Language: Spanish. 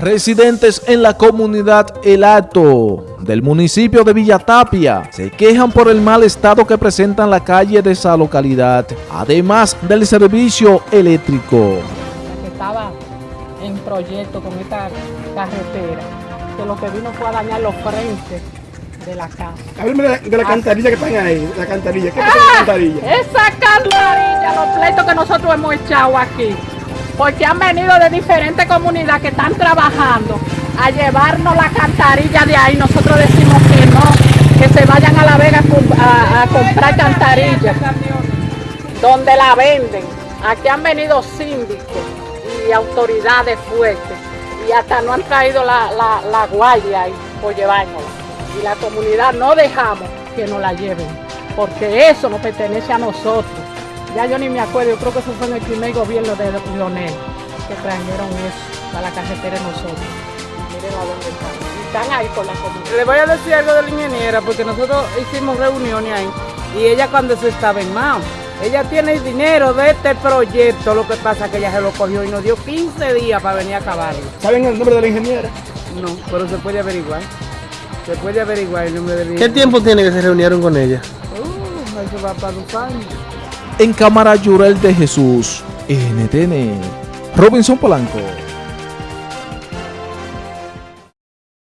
Residentes en la comunidad El Alto del municipio de Villatapia se quejan por el mal estado que presentan la calle de esa localidad, además del servicio eléctrico. estaba en proyecto con esta carretera, que lo que vino fue a dañar los frentes de la casa. Háblame de la, de la cantarilla que están ahí, la cantarilla. ¿Qué pasa con la cantarilla? Esa cantarilla, los pleitos que nosotros hemos echado aquí, porque han venido de diferentes comunidades que están trabajando a llevarnos la cantarilla de ahí. Nosotros decimos que no, que se vayan a La Vega a, com- a- a comprar cantarillas, donde la venden. Aquí han venido síndicos y autoridades fuertes y hasta no han traído la, la, la guardia ahí por llevárnosla. Y la comunidad no dejamos que nos la lleven, porque eso nos pertenece a nosotros. Ya yo ni me acuerdo, yo creo que eso fue en el primer gobierno de Leonel que trajeron eso para la carretera de nosotros. Miren a dónde están. Y están ahí por la comunidad. Le voy a decir algo de la ingeniera, porque nosotros hicimos reuniones ahí y ella cuando se estaba en Mao, ella tiene el dinero de este proyecto, lo que pasa es que ella se lo cogió y nos dio 15 días para venir a acabarlo. ¿Saben el nombre de la ingeniera? No, pero se puede averiguar. Se puede averiguar el nombre de la ¿Qué tiempo tiene que se reunieron con ella? Uh, eso va para dos años. En cámara Yurel de Jesús, NTN, Robinson Polanco.